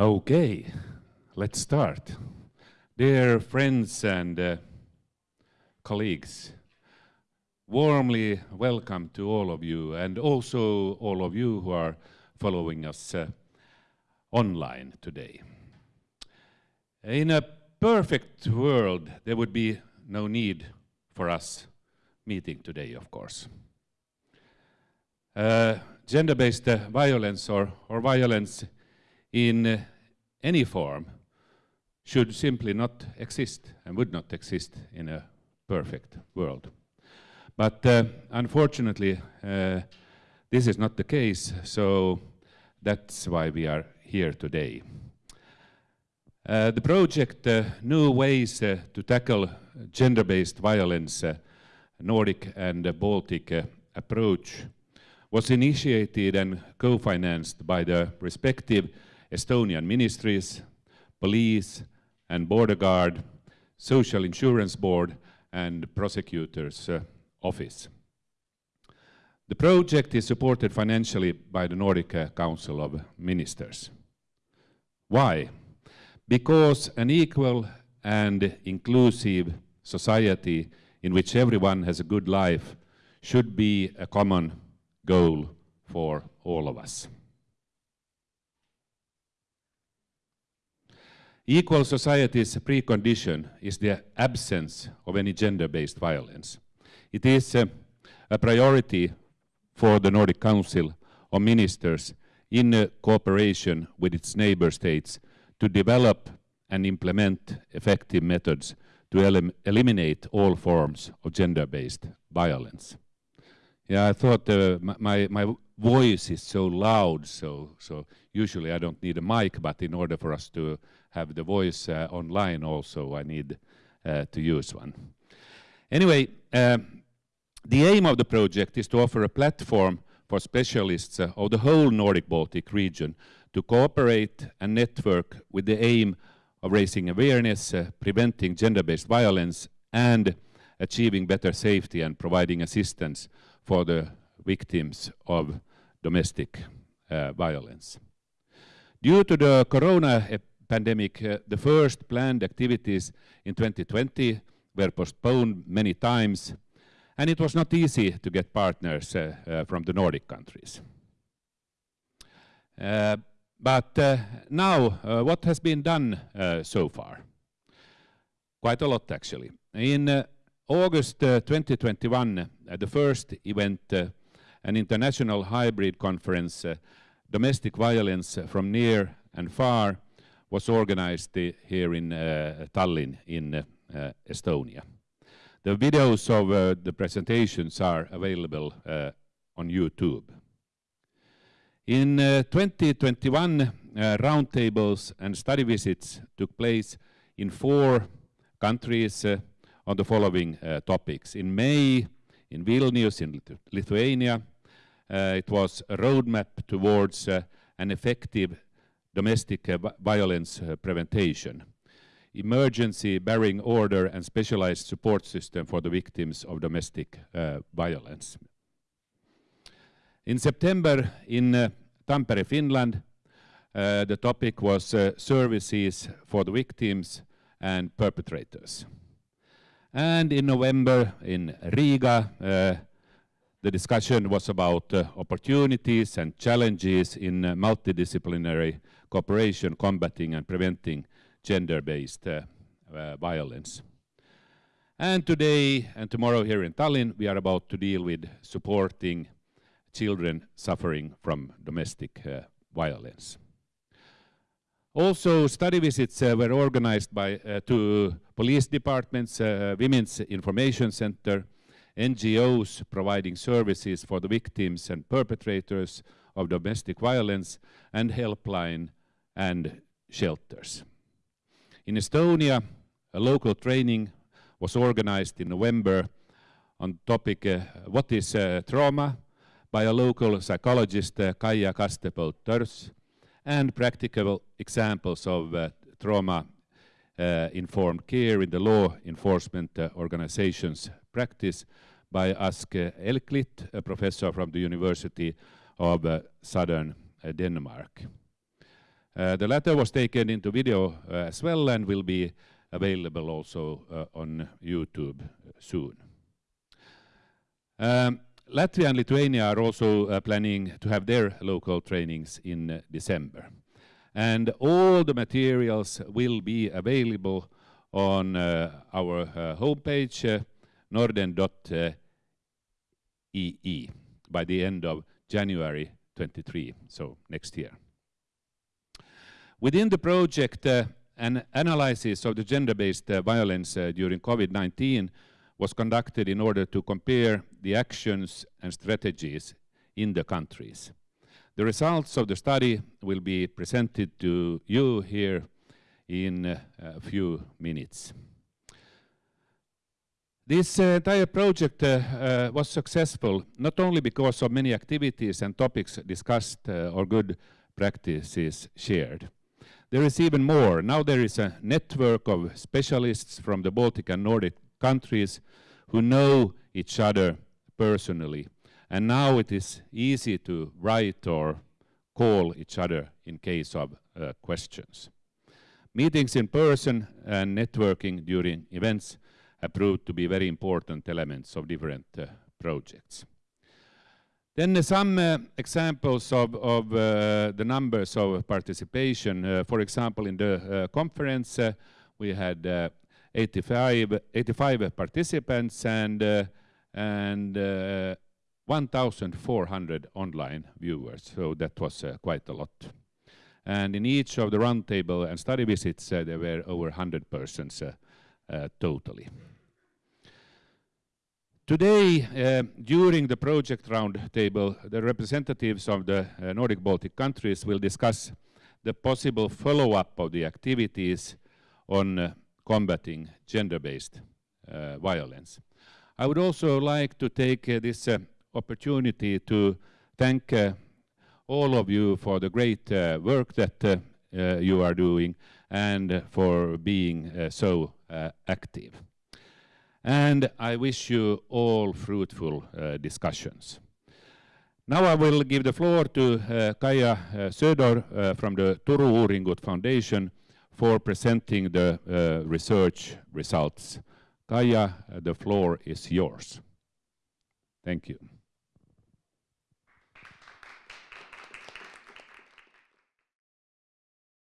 Okay, let's start. Dear friends and uh, colleagues, warmly welcome to all of you and also all of you who are following us uh, online today. In a perfect world, there would be no need for us meeting today, of course. Uh, Gender-based uh, violence or, or violence in uh, any form should simply not exist and would not exist in a perfect world. But uh, unfortunately, uh, this is not the case, so that's why we are here today. Uh, the project uh, New Ways uh, to Tackle Gender-Based Violence, Nordic and Baltic approach was initiated and co-financed by the respective Estonian ministries, police and border guard, social insurance board and prosecutor's uh, office. The project is supported financially by the Nordic uh, Council of Ministers. Why? Because an equal and inclusive society in which everyone has a good life should be a common goal for all of us. Equal society's precondition is the absence of any gender-based violence. It is uh, a priority for the Nordic Council of Ministers in uh, cooperation with its neighbor states to develop and implement effective methods to elim eliminate all forms of gender-based violence. Yeah, I thought uh, my, my voice is so loud, so, so usually I don't need a mic, but in order for us to have the voice uh, online also, I need uh, to use one. Anyway, uh, the aim of the project is to offer a platform for specialists of the whole Nordic-Baltic region to cooperate and network with the aim of raising awareness, uh, preventing gender-based violence, and achieving better safety and providing assistance for the victims of domestic uh, violence. Due to the corona pandemic, uh, the first planned activities in 2020 were postponed many times, and it was not easy to get partners uh, uh from the Nordic countries. Uh, but uh, now, what has been done so far? Quite a lot, actually. In August 2021, uh, the first event, uh, an international hybrid conference, uh, Domestic Violence from Near and Far, was organized here in uh, Tallinn in uh, Estonia. The videos of uh, the presentations are available on YouTube. In 2021, roundtables and study visits took place in four countries on the following uh, topics. In May, in Vilnius, in Lithuania, uh, it was a roadmap towards uh, an effective domestic violence prevention, emergency barring order and specialized support system for the victims of domestic violence. In September, in Tampere, Finland, uh, the topic was uh, services for the victims and perpetrators. And in November in Riga, uh, the discussion was about uh, opportunities and challenges in uh, multidisciplinary cooperation combating and preventing gender-based uh, uh, violence. And today and tomorrow here in Tallinn, we are about to deal with supporting children suffering from domestic uh, violence. Also, study visits uh, were organized by uh, to police departments, uh, Women's Information Center, NGOs providing services for the victims and perpetrators of domestic violence, and helpline and shelters. In Estonia, a local training was organized in November on the topic uh, what is uh, trauma by a local psychologist, uh, Kaia Kastepõld-Tõrs, and practical examples of uh, trauma-informed uh, care in the law enforcement uh, organization's practice by Ask Elklit, a professor from the University of Southern Denmark. Uh, the latter was taken into video uh, as well and will be available also uh, on YouTube soon. Um, Latvia and Lithuania are also planning to have their local trainings in December. And all the materials will be available on our homepage, norden.ee, by the end of January 23, so next year. Within the project, uh, an analysis of the gender-based uh, violence uh, during COVID-19 was conducted in order to compare the actions and strategies in the countries. The results of the study will be presented to you here in a few minutes. This uh, entire project uh, uh, was successful not only because of many activities and topics discussed or good practices shared. There is even more. Now there is a network of specialists from the Baltic and Nordic countries who know each other personally. And now it is easy to write or call each other in case of uh, questions. Meetings in person and networking during events have proved to be very important elements of different uh, projects. Then some uh, examples of, of uh, the numbers of participation. Uh, for example, in the conference, we had 85, 85 participants and, and uh, 1,400 online viewers, so that was uh, quite a lot. And in each of the roundtable and study visits, uh, there were over 100 persons uh, totally. Today, uh, during the project roundtable, the representatives of the uh, Nordic Baltic countries will discuss the possible follow-up of the activities on uh, combating gender-based uh, violence. I would also like to take uh, this uh, opportunity to thank all of you for the great work that you are doing and for being so active. And I wish you all fruitful discussions. Now I will give the floor to uh, Kaija uh, Söder uh, from the Turun Uuringud Foundation for presenting the uh, research results. Kaija, the floor is yours. Thank you.